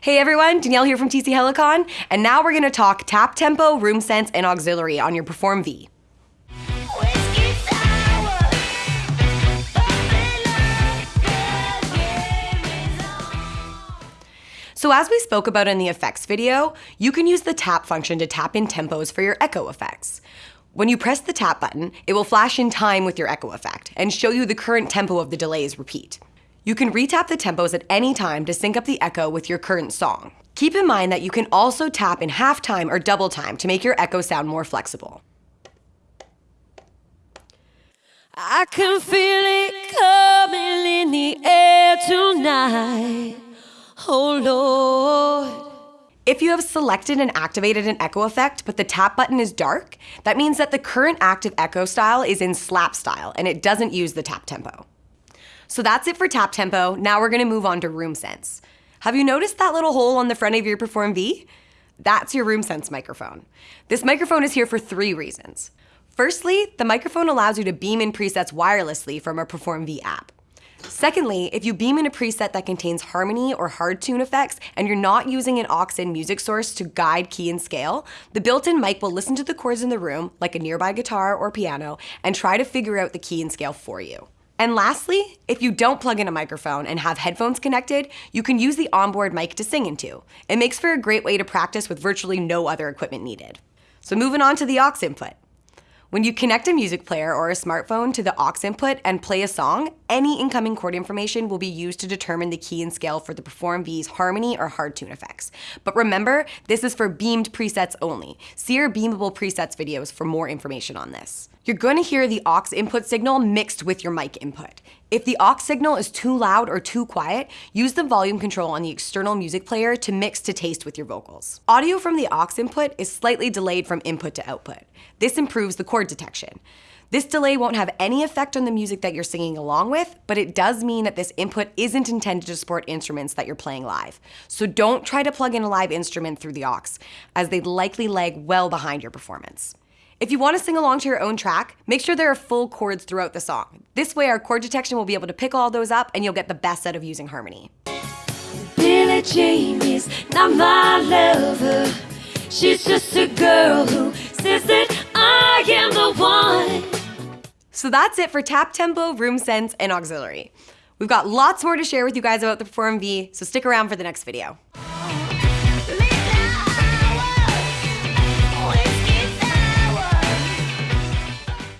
Hey everyone, Danielle here from TC Helicon, and now we're gonna talk tap tempo, room sense, and auxiliary on your Perform V. So as we spoke about in the effects video, you can use the tap function to tap in tempos for your echo effects. When you press the tap button, it will flash in time with your echo effect and show you the current tempo of the delay's repeat. You can retap the tempos at any time to sync up the echo with your current song. Keep in mind that you can also tap in half time or double time to make your echo sound more flexible. I can feel it coming in the air tonight. Oh Lord. If you have selected and activated an echo effect, but the tap button is dark, that means that the current active echo style is in slap style and it doesn't use the tap tempo. So that's it for tap tempo. Now we're gonna move on to room sense. Have you noticed that little hole on the front of your Perform V? That's your room sense microphone. This microphone is here for three reasons. Firstly, the microphone allows you to beam in presets wirelessly from our Perform V app. Secondly, if you beam in a preset that contains harmony or hard tune effects and you're not using an aux-in music source to guide key and scale, the built-in mic will listen to the chords in the room, like a nearby guitar or piano, and try to figure out the key and scale for you. And lastly, if you don't plug in a microphone and have headphones connected, you can use the onboard mic to sing into. It makes for a great way to practice with virtually no other equipment needed. So moving on to the aux input. When you connect a music player or a smartphone to the aux input and play a song, any incoming chord information will be used to determine the key and scale for the Perform V's harmony or hard tune effects. But remember, this is for beamed presets only. See our beamable presets videos for more information on this. You're going to hear the aux input signal mixed with your mic input. If the aux signal is too loud or too quiet, use the volume control on the external music player to mix to taste with your vocals. Audio from the aux input is slightly delayed from input to output. This improves the chord detection. This delay won't have any effect on the music that you're singing along with, but it does mean that this input isn't intended to support instruments that you're playing live. So don't try to plug in a live instrument through the aux, as they'd likely lag well behind your performance. If you want to sing along to your own track, make sure there are full chords throughout the song. This way our chord detection will be able to pick all those up and you'll get the best out of using harmony. Billie Jean is not my lover. She's just a girl who says that So that's it for tap tempo, room sense, and auxiliary. We've got lots more to share with you guys about the Perform V, so stick around for the next video.